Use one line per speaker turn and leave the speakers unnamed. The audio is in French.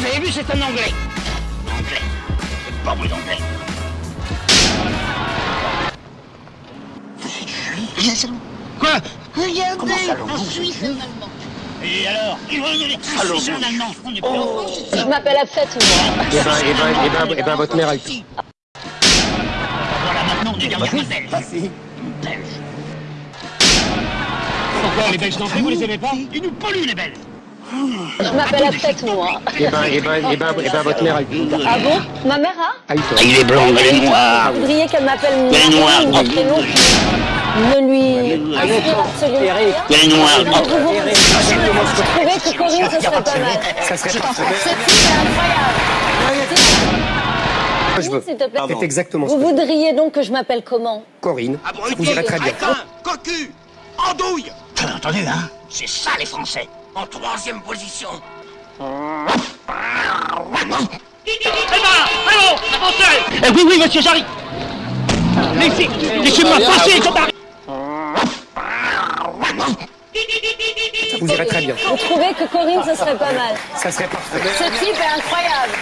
vous avez vu, c'est un Anglais. Anglais. C'est pas moi l'Anglais. Vous êtes juif Quoi Regardez, Comment ça, en Suisse, un Allemand. Et alors Un Suisse, un Allemand. On est pas en France.
Je m'appelle Abfet, moi.
Eh ben, eh ben, eh ben, eh ben, votre mère, elle...
Voilà, maintenant, on est derrière la Belge. Belge.
Pourquoi les Belges d'entrée, vous les aimez pas
Ils nous polluent, les Belges.
Je m'appelle Abfet, moi.
Eh ben, eh ben, eh ben, eh ben, votre mère, elle...
Ah bon Ma mère a
Ah, il
Il est blond, elle est noire.
Vous voudriez qu'elle m'appelle
noire.
Un prénom ne lui absolument rien
Elle est noire.
Vous trouvez que Corinne, ce serait pas mal
Ça serait parfait.
Cette fille est incroyable
Je veux.
S'il te plaît.
C'est exactement
Vous voudriez donc que je m'appelle comment
Corinne, vous irez très bien.
cocu, andouille. T'as entendu, hein C'est ça, les Français. En troisième position. Eh ben, allons, avancez Eh oui, oui, monsieur, j'arrive Laissez, laissez-moi passer, arrive
Vous irez très bien.
Vous trouvez que Corinne, ce serait pas mal
Ça serait parfait.
Ce type est incroyable